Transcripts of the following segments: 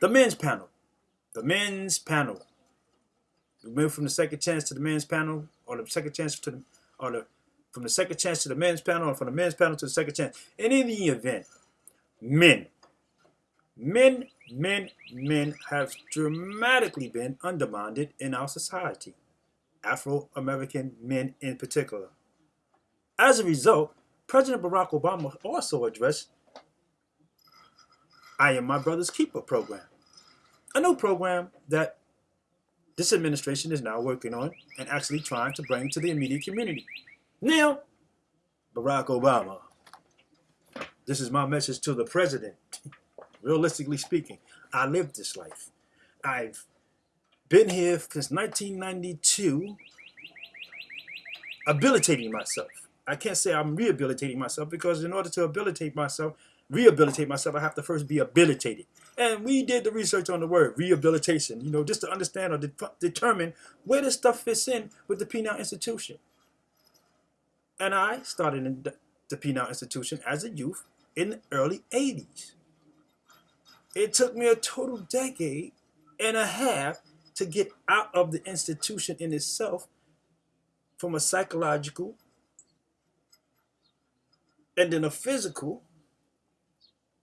The men's panel. The men's panel. We move from the second chance to the men's panel, or the second chance to the, or the, from the second chance to the men's panel, or from the men's panel to the second chance. And In any event, men, men, men, men have dramatically been undermined in our society. Afro-American men in particular. As a result, President Barack Obama also addressed I Am My Brother's Keeper program, a new program that this administration is now working on and actually trying to bring to the immediate community. Now, Barack Obama, this is my message to the president. Realistically speaking, I lived this life. I've been here since 1992, habilitating myself. I can't say I'm rehabilitating myself because in order to habilitate myself, rehabilitate myself, I have to first be habilitated. And we did the research on the word rehabilitation, you know, just to understand or de determine where this stuff fits in with the Penal Institution. And I started in the, Penal Institution as a youth in the early 80s. It took me a total decade and a half to get out of the institution in itself from a psychological and then a physical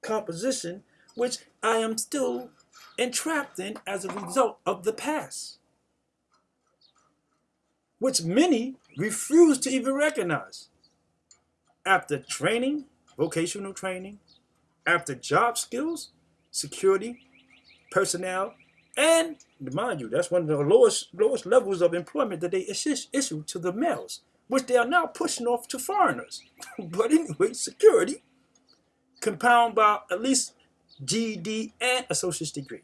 composition which I am still entrapped in as a result of the past, which many refuse to even recognize. After training, vocational training, after job skills, security, personnel, and mind you, that's one of the lowest lowest levels of employment that they issue to the males, which they are now pushing off to foreigners. but anyway, security, compound by at least GED, and associate's degree.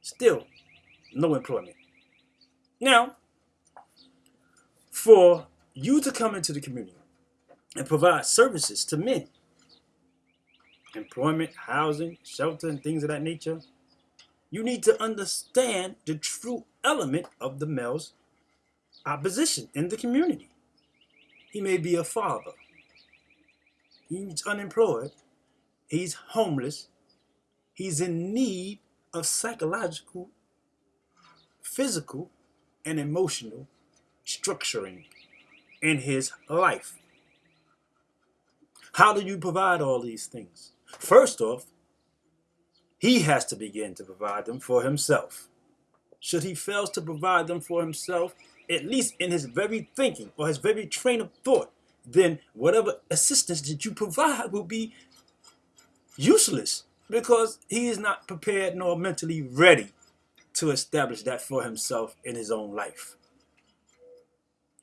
Still, no employment. Now, for you to come into the community and provide services to men, employment, housing, shelter, and things of that nature, you need to understand the true element of the male's opposition in the community. He may be a father. He's unemployed He's homeless. He's in need of psychological, physical, and emotional structuring in his life. How do you provide all these things? First off, he has to begin to provide them for himself. Should he fails to provide them for himself, at least in his very thinking or his very train of thought, then whatever assistance that you provide will be useless because he is not prepared nor mentally ready to establish that for himself in his own life.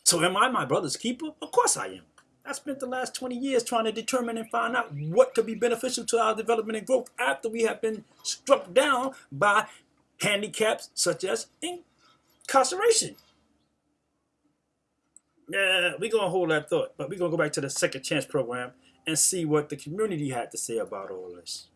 So am I my brother's keeper? Of course I am. I spent the last 20 years trying to determine and find out what could be beneficial to our development and growth after we have been struck down by handicaps such as incarceration. Yeah, we're going to hold that thought, but we're going to go back to the second chance program and see what the community had to say about all this.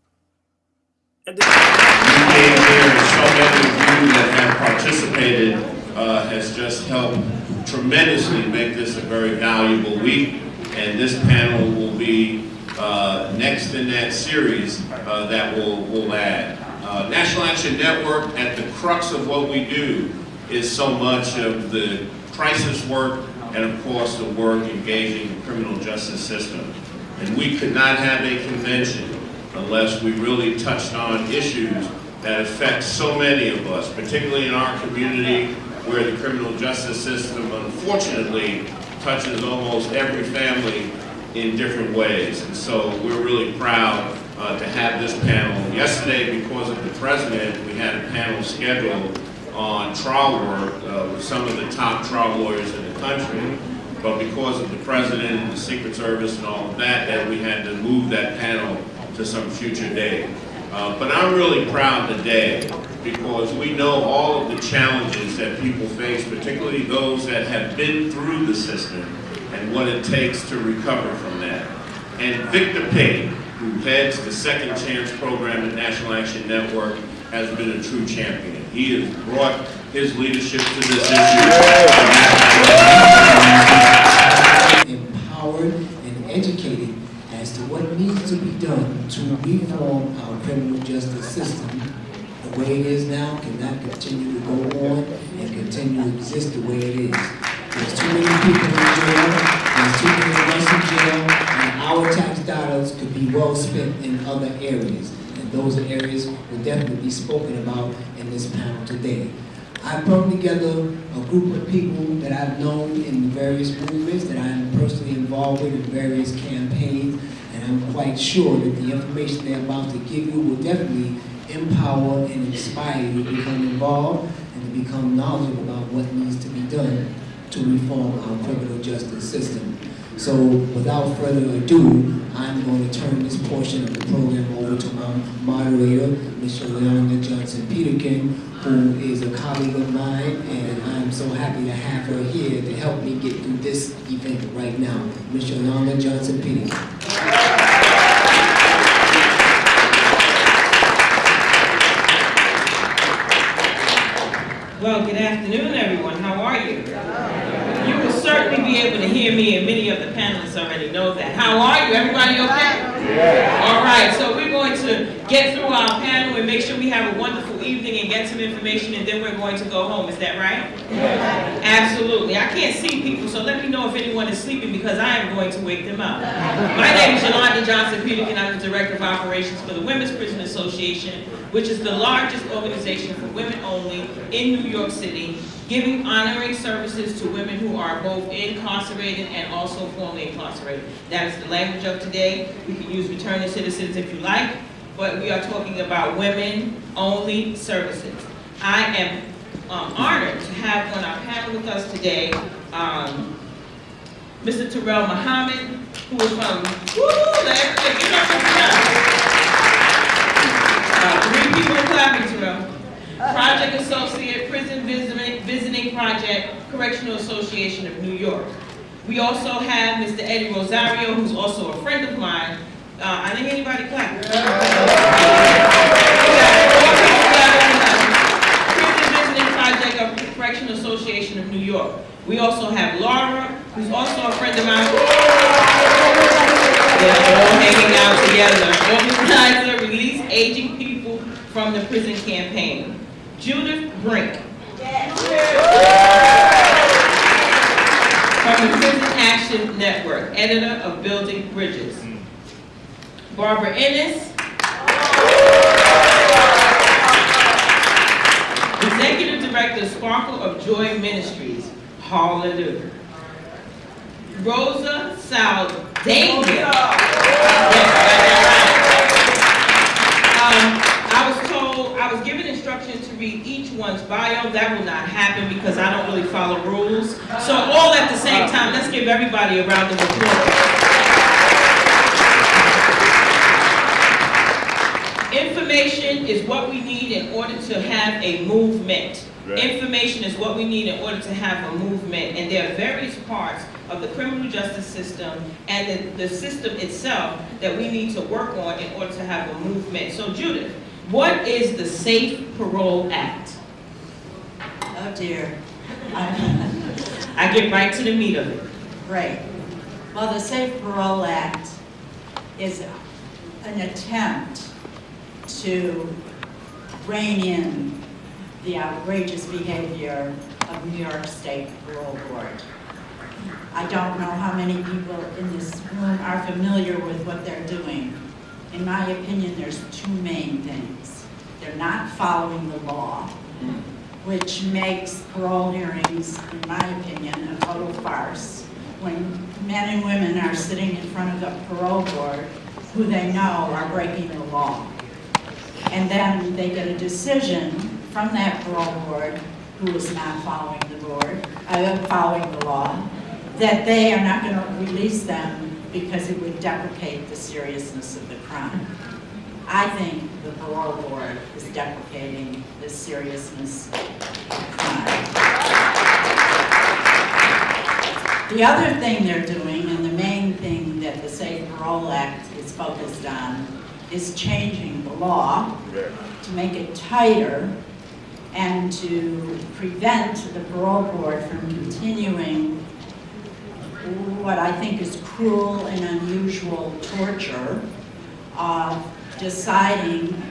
And then so many of you that have participated uh, has just helped tremendously make this a very valuable week. And this panel will be uh, next in that series uh, that will will add. Uh, National Action Network, at the crux of what we do, is so much of the crisis work and of course the work engaging the criminal justice system. And we could not have a convention unless we really touched on issues that affect so many of us, particularly in our community where the criminal justice system unfortunately touches almost every family in different ways. And so we're really proud uh, to have this panel. Yesterday, because of the president, we had a panel scheduled on trial work uh, with some of the top trial lawyers in the country. But because of the president and the Secret Service and all of that, that we had to move that panel to some future day. Uh, but I'm really proud today because we know all of the challenges that people face, particularly those that have been through the system and what it takes to recover from that. And Victor Payne, who heads the Second Chance program at National Action Network, has been a true champion. He has brought his leadership to this issue. Empowered and educated as to what needs to be done to reform our criminal justice system. The way it is now cannot continue to go on and continue to exist the way it is. There's too many people in jail, there's too many of us in jail, and our tax dollars could be well spent in other areas. Those areas will definitely be spoken about in this panel today. I brought together a group of people that I've known in various movements, that I'm personally involved with in various campaigns, and I'm quite sure that the information they're about to give you will definitely empower and inspire you to become involved and to become knowledgeable about what needs to be done to reform our criminal justice system. So without further ado, I'm going to turn this portion of the program over to my moderator, Mr. Yolanda Johnson Peterkin, who is a colleague of mine, and I'm so happy to have her here to help me get through this event right now. Ms. Yolanda Johnson Peterkin. Well, good afternoon, everyone. How are you? You certainly be able to hear me, and many of the panelists already know that. How are you? Everybody okay? All right, so we're going to get through our make sure we have a wonderful evening and get some information, and then we're going to go home. Is that right? Absolutely. I can't see people, so let me know if anyone is sleeping because I am going to wake them up. My name is Yolanda Johnson Peterkin. I'm the Director of Operations for the Women's Prison Association, which is the largest organization for women only in New York City, giving honoring services to women who are both incarcerated and also formerly incarcerated. That is the language of today. We can use returning citizens if you like, but we are talking about women-only services. I am um, honored to have on our panel with us today, um, Mr. Terrell Muhammad, who is from, woo. Uh, Three people clapping, Terrell. Project Associate, Prison Visiting, Visiting Project, Correctional Association of New York. We also have Mr. Eddie Rosario, who's also a friend of mine. Uh, I think anybody clap. Four. Prison Visiting Project of Correctional Association of New York. We also have Laura, who's also a friend of mine. They're all hanging out together. Organizer Release Aging People from the Prison Campaign. Judith Brink. From the Prison Action Network, editor of Building Bridges. Barbara Ennis. Executive Director, Sparkle of Joy Ministries. Hallelujah. Rosa Saldana. Um, I was told, I was given instructions to read each one's bio. That will not happen because I don't really follow rules. So all at the same time, let's give everybody a round of applause. Information is what we need in order to have a movement. Information is what we need in order to have a movement, and there are various parts of the criminal justice system and the, the system itself that we need to work on in order to have a movement. So Judith, what is the Safe Parole Act? Oh dear. I'm- get right to the meat of it. Right. Well, the Safe Parole Act is an attempt to rein in the outrageous behavior of New York State Parole Board. I don't know how many people in this room are familiar with what they're doing. In my opinion, there's two main things. They're not following the law, which makes parole hearings, in my opinion, a total farce. When men and women are sitting in front of the parole board who they know are breaking the law. And then they get a decision from that parole board, who is not following the board, uh, following the law, that they are not gonna release them because it would deprecate the seriousness of the crime. I think the parole board is deprecating the seriousness of the crime. The other thing they're doing, and the main thing that the Safe Parole Act is focused on, is changing the law to make it tighter and to prevent the parole board from continuing what I think is cruel and unusual torture of deciding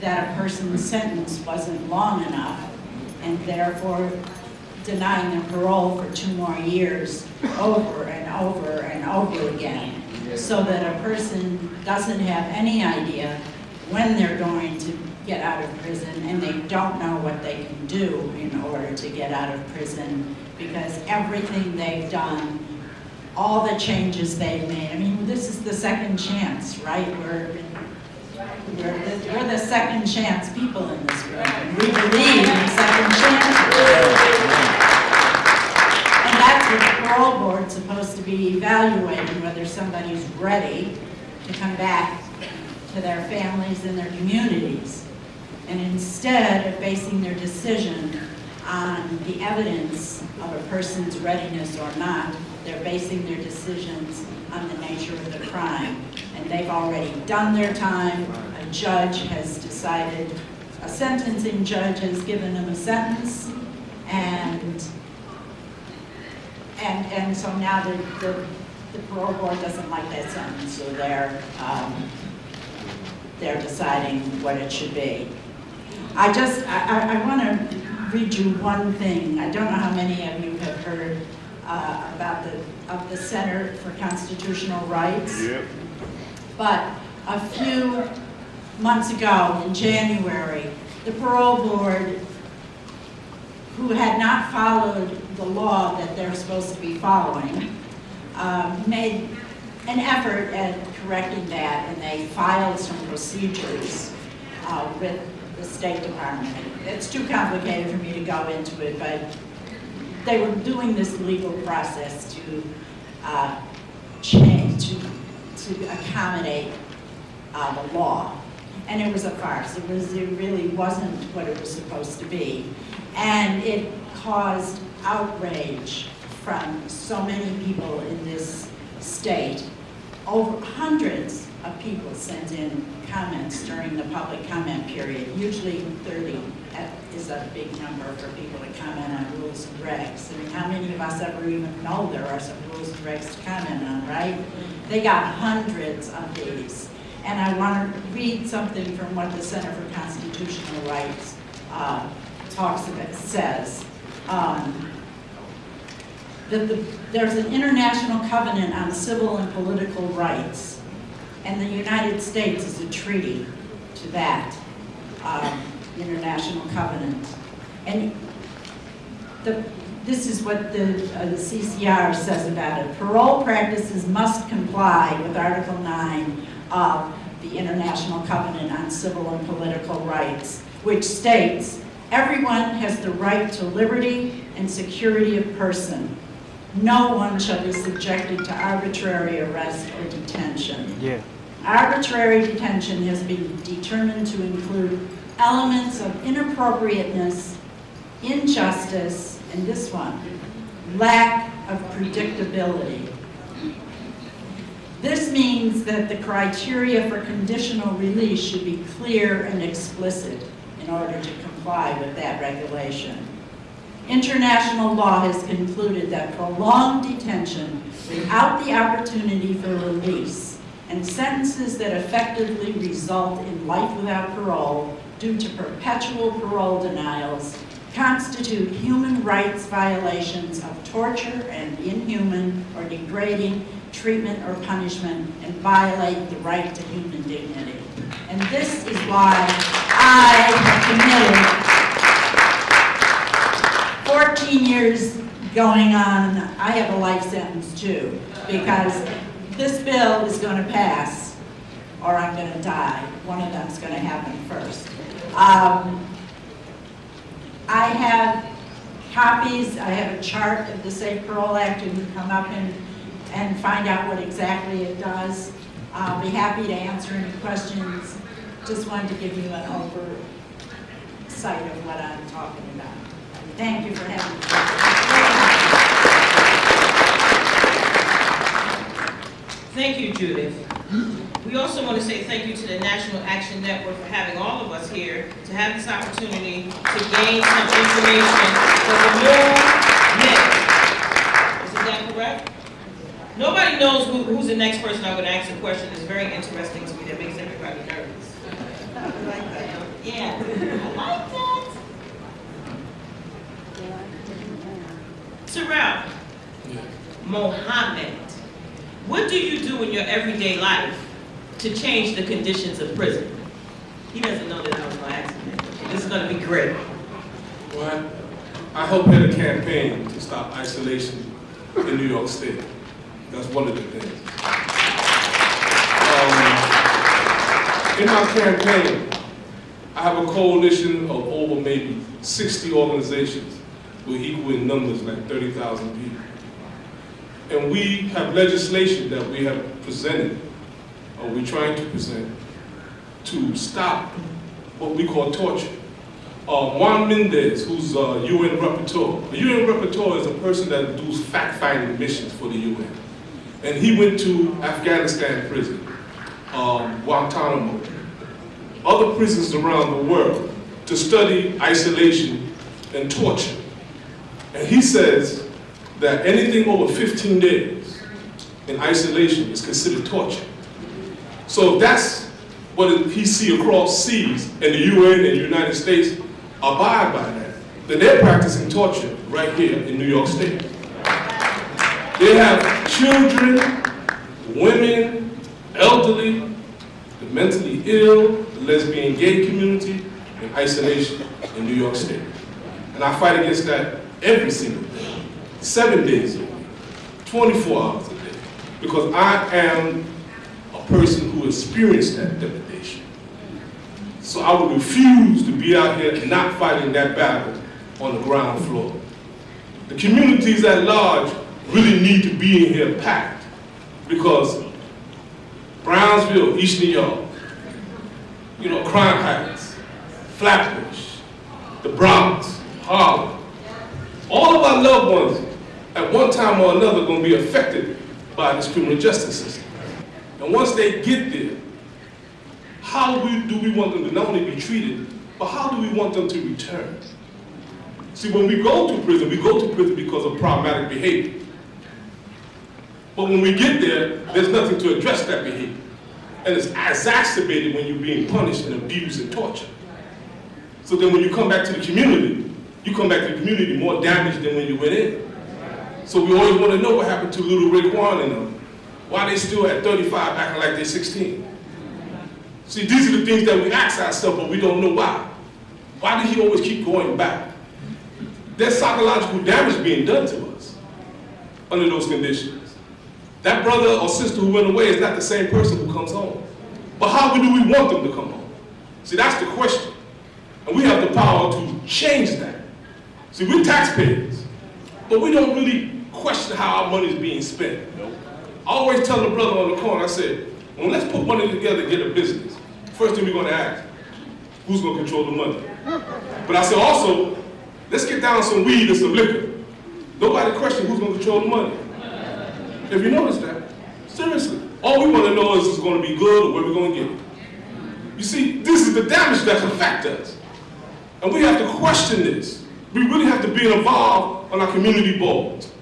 that a person's sentence wasn't long enough and therefore denying them parole for two more years over and over and over again so that a person doesn't have any idea when they're going to get out of prison and they don't know what they can do in order to get out of prison because everything they've done, all the changes they've made, I mean, this is the second chance, right? We're, we're the, we're the second chance people in this room. We believe in second chances. And that's what the parole board's supposed to be evaluating, whether somebody's ready to come back to their families and their communities. And instead of basing their decision on the evidence of a person's readiness or not, they're basing their decisions on the nature of the crime. And they've already done their time, a judge has decided, a sentencing judge has given them a sentence, and, and, and so now the, the, the parole board doesn't like that sentence, so they're, um, they're deciding what it should be. I just, I, I, I want to read you one thing. I don't know how many of you have heard uh, about the, of the Center for Constitutional Rights. Yep. But a few months ago, in January, the parole board, who had not followed the law that they're supposed to be following, um, made an effort at correcting that, and they filed some procedures uh, with the State Department. It's too complicated for me to go into it, but they were doing this legal process to uh, change, to, to accommodate uh, the law. And it was a farce. It was, it really wasn't what it was supposed to be. And it caused outrage from so many people in this state. Over hundreds of people sent in comments during the public comment period. Usually 30 is a big number for people to comment on rules and regs. I mean, how many of us ever even know there are some rules and regs to comment on, right? They got hundreds of these. And I want to read something from what the Center for Constitutional Rights uh, talks about, says. Um, that the, there's an international covenant on civil and political rights, and the United States is a treaty to that um, international covenant. And the, this is what the, uh, the CCR says about it. Parole practices must comply with Article 9 of the International Covenant on Civil and Political Rights, which states, everyone has the right to liberty and security of person. No one shall be subjected to arbitrary arrest or detention. Yeah. Arbitrary detention has been determined to include elements of inappropriateness, injustice, and this one, lack of predictability. This means that the criteria for conditional release should be clear and explicit in order to comply with that regulation. International law has concluded that prolonged detention without the opportunity for release and sentences that effectively result in life without parole due to perpetual parole denials constitute human rights violations of torture and inhuman or degrading treatment or punishment and violate the right to human dignity. And this is why I have committed 14 years going on, I have a life sentence too, because this bill is going to pass or I'm going to die. One of them's going to happen first. Um, I have copies, I have a chart of the Safe Parole Act, you can come up and, and find out what exactly it does. I'll be happy to answer any questions. Just wanted to give you an oversight of what I'm talking about. Thank you for having me. Thank you, Judith. We also want to say thank you to the National Action Network for having all of us here to have this opportunity to gain some information for the movement. Isn't that correct? Nobody knows who, who's the next person I'm gonna ask a question. It's very interesting to me. That makes everybody nervous. I like that. Yeah, I like that. Terrell, Muhammad, what do you do in your everyday life to change the conditions of prison? He doesn't know that I was gonna ask him. that. This is gonna be great. Well, I helped head a campaign to stop isolation in New York State. That's one of the things. Um, in my campaign, I have a coalition of over maybe 60 organizations with equal in numbers like 30,000 people. And we have legislation that we have presented, or we're trying to present, to stop what we call torture uh, Juan Mendez, who's a UN rapporteur. A UN rapporteur is a person that does fact-finding missions for the UN. And he went to Afghanistan prison, um, Guantanamo, other prisons around the world to study isolation and torture. And he says that anything over 15 days in isolation is considered torture. So that's what he see across seas and the UN and the United States abide by that, then they're practicing torture right here in New York State. They have children, women, elderly, the mentally ill, lesbian gay community in isolation in New York State. And I fight against that every single day, seven days a week, 24 hours a day, because I am a person who experienced that degradation. So I would refuse to be out here not fighting that battle on the ground floor. The communities at large really need to be in here packed because Brownsville, East New York, you know, Crown Heights, Flatbush, the Bronx, Harlem, all of our loved ones at one time or another going to be affected by this criminal justice system. And once they get there, how we, do we want them to not only be treated, but how do we want them to return? See, when we go to prison, we go to prison because of problematic behavior. But when we get there, there's nothing to address that behavior. And it's exacerbated when you're being punished and abused and tortured. So then when you come back to the community, you come back to the community more damaged than when you went in. So we always want to know what happened to little Rick Warren and them. Why they still at 35 acting like they're 16. See, these are the things that we ask ourselves, but we don't know why. Why did he always keep going back? There's psychological damage being done to us under those conditions. That brother or sister who went away is not the same person who comes home. But how do we want them to come home? See, that's the question. And we have the power to change that. See, we're taxpayers, but we don't really question how our money is being spent. I always tell the brother on the corner, I said, well, let's put money together get a business. First thing we're going to ask, who's going to control the money? But I said also, let's get down some weed and some liquor. Nobody question who's going to control the money. Have you noticed that? Seriously. All we want to know is it's going to be good or where we're going to get it. You see, this is the damage that's affect us. And we have to question this. We really have to be involved on our community boards.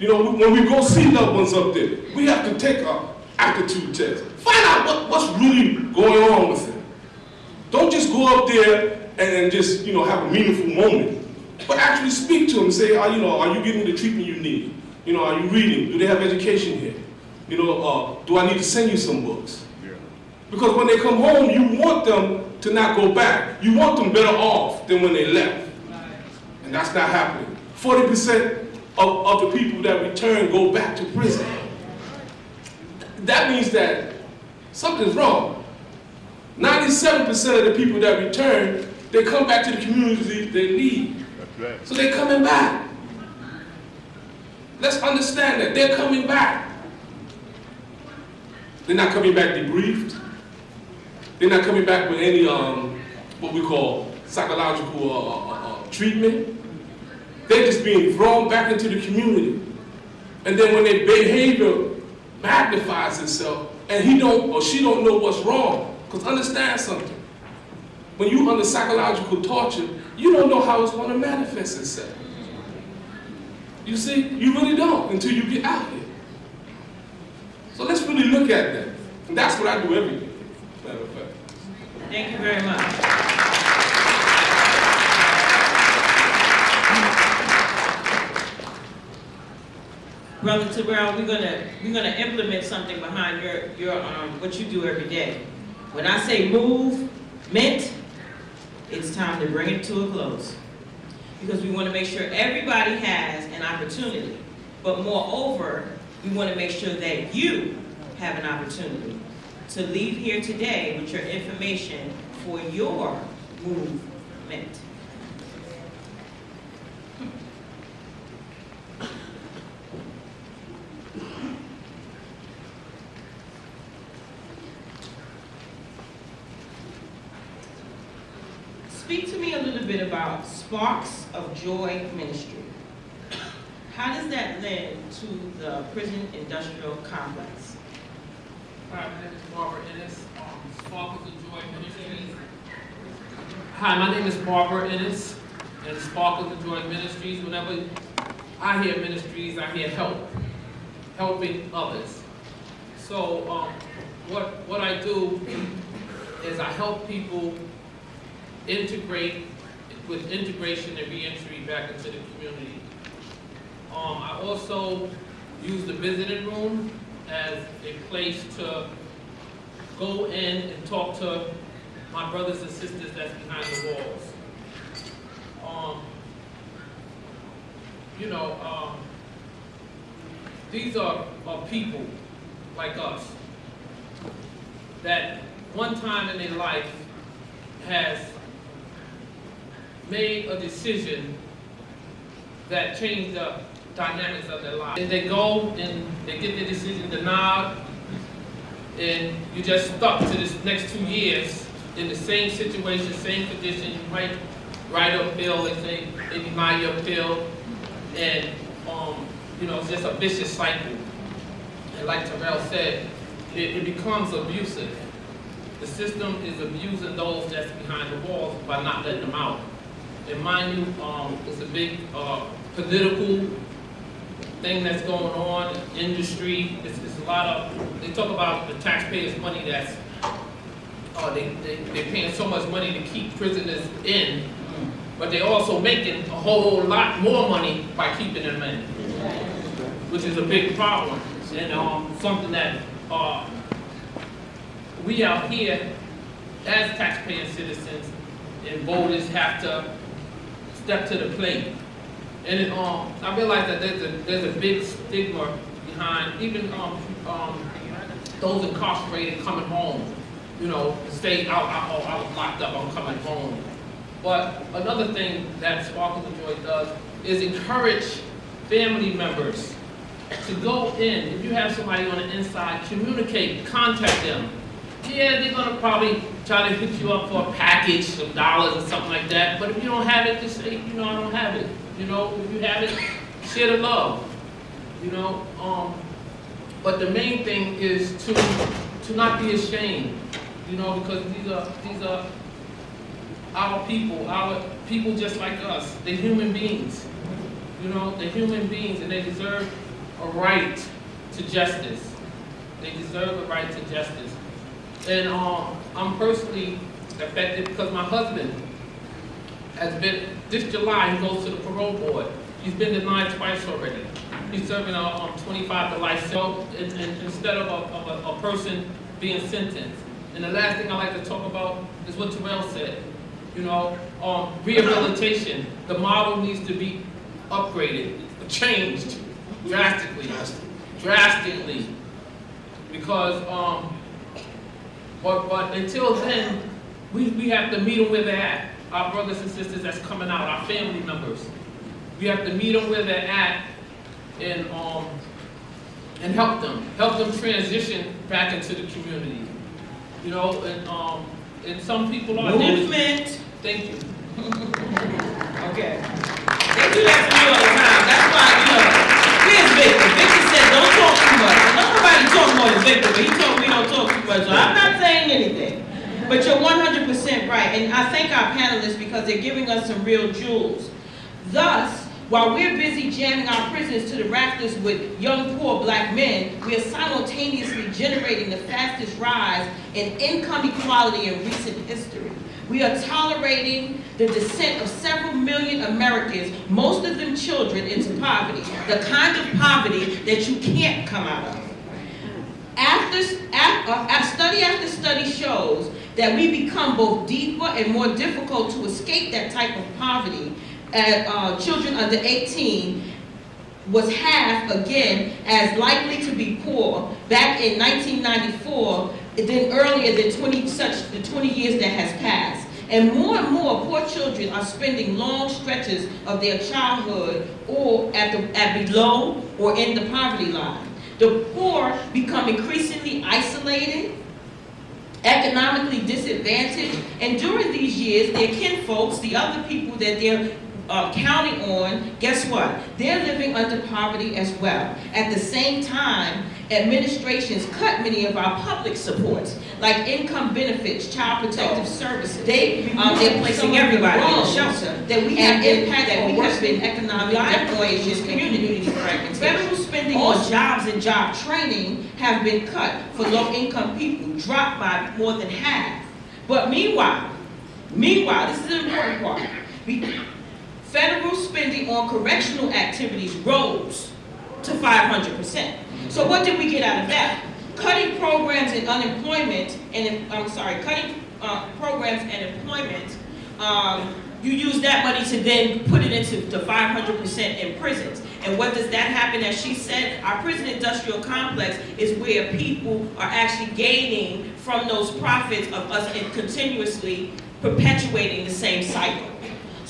You know, when we go see loved ones up there, we have to take a aptitude test. Find out what, what's really going on with them. Don't just go up there and, just, you know, have a meaningful moment, but actually speak to them and say, are, you know, are you getting the treatment you need? You know, are you reading? Do they have education here? You know, uh, do I need to send you some books? Because when they come home, you want them to not go back. You want them better off than when they left. And that's not happening. 40% of, of the people that return go back to prison. That means that something's wrong. 97% of the people that return, they come back to the community they leave. So they're coming back. Let's understand that they're coming back. They're not coming back debriefed. They're not coming back with any um, what we call psychological uh, uh, uh, treatment. They're just being thrown back into the community. And then when their behavior magnifies itself, and he don't or she don't know what's wrong, because understand something. When you under psychological torture, you don't know how it's going to manifest itself. You see, you really don't until you get out here. So let's really look at that. And that's what I do every day, matter of fact. Thank you very much. Brother Terrell, we're gonna, we're gonna implement something behind your, your, um, what you do every day. When I say move, mint, it's time to bring it to a close. Because we wanna make sure everybody has an opportunity. But moreover, we wanna make sure that you have an opportunity to leave here today with your information for your movement. Speak to me a little bit about Sparks of Joy Ministry. How does that lend to the prison industrial complex? Hi, my name is Barbara Ennis, um, Sparkles of Joy Ministries. Hi, my name is Barbara Ennis, and Sparkles of Joy Ministries. Whenever I hear ministries, I hear help, helping others. So, um, what, what I do is I help people integrate with integration and reentry back into the community. Um, I also use the visiting room as a place to go in and talk to my brothers and sisters that's behind the walls. Um, you know, um, these are, are people like us that one time in their life has made a decision that changed the dynamics of their life. And they go and they get their decision denied, and you just stuck to this next two years in the same situation, same condition. You might write a bill, they say, they deny your bill, and, um, you know, it's just a vicious cycle. And like Terrell said, it, it becomes abusive. The system is abusing those that's behind the walls by not letting them out. Mind you, um, it's a big, uh, political thing that's going on, industry, it's, it's a lot of, they talk about the taxpayers' money that's, uh, they, they, they're paying so much money to keep prisoners in, but they're also making a whole lot more money by keeping them in, which is a big problem, and, um, something that, uh, we out here, as taxpaying citizens and voters have to step to the plate. And it, um, I realize that there's a, there's a big stigma behind even, um, um, those incarcerated coming home. You know, stay out, out, I was locked up, I'm coming home. But another thing that Sparkles of Joy does is encourage family members to go in. If you have somebody on the inside, communicate, contact them. Yeah, they're gonna probably try to hook you up for a package, some dollars or something like that. But if you don't have it, just say, you know, I don't have it. You know, if you have it, share the love. You know, um, but the main thing is to to not be ashamed. You know, because these are these are our people, our people just like us. They're human beings. You know, they're human beings and they deserve a right to justice. They deserve a right to justice. And um, I'm personally affected because my husband has been, this July, he goes to the parole board. He's been denied twice already. He's serving a um, 25 to life so in, in, instead of, a, of a, a person being sentenced. And the last thing I like to talk about is what Terrell said. You know, um, rehabilitation. The model needs to be upgraded, changed drastically, drastically, because um, but, but until then, we, we have to meet them where they're at. Our brothers and sisters that's coming out, our family members. We have to meet them where they're at and, um, and help them. Help them transition back into the community. You know, and, um, and some people are. Movement. Thank you. Okay. They do Nobody talk more than Victor, but he told me don't talk too much, so I'm not saying anything. But you're one hundred percent right, and I thank our panelists because they're giving us some real jewels. Thus, While we're busy jamming our prisons to the rafters with young, poor black men, we are simultaneously generating the fastest rise in income equality in recent history. We are tolerating the descent of several million Americans, most of them children, into poverty, the kind of poverty that you can't come out of. After, af- uh, study after study shows that we become both deeper and more difficult to escape that type of poverty. Uh, uh, children under 18 was half again as likely to be poor back in 1994 than earlier than 20 such the 20 years that has passed. And more and more poor children are spending long stretches of their childhood or at the at below or in the poverty line. The poor become increasingly isolated, economically disadvantaged, and during these years, their kinfolks, the other people that they're uh, counting on, guess what? They're living under poverty as well. At the same time, administrations cut many of our public supports, like income benefits, child protective services. They, um, they're placing everybody in shelter. That we have impact, that we have been economic decorations, community fragmentation. Jobs and job training have been cut for low-income people, dropped by more than half. But meanwhile, meanwhile, this is the important part. Federal spending on correctional activities rose to 500%. So what did we get out of that? Cutting programs and unemployment, and I'm sorry, cutting uh, programs and employment, um, you use that money to then put it into to 500% in prisons. And what does that happen? As she said, our prison industrial complex is where people are actually gaining from those profits of us in continuously perpetuating the same cycle.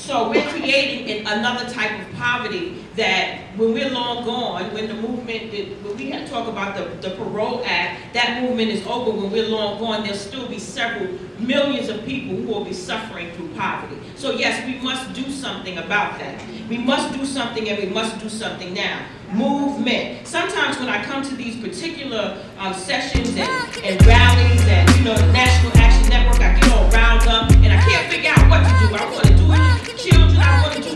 So we're creating another type of poverty that when we're long gone, when the movement, when we talk about the, the Parole Act, that movement is over, when we're long gone, there'll still be several millions of people who will be suffering through poverty. So yes, we must do something about that. We must do something and we must do something now. Movement. Sometimes when I come to these particular um, sessions and, and rallies and, you know, network I get all riled up and I can't figure out what to do. I want to do it with children. I want to do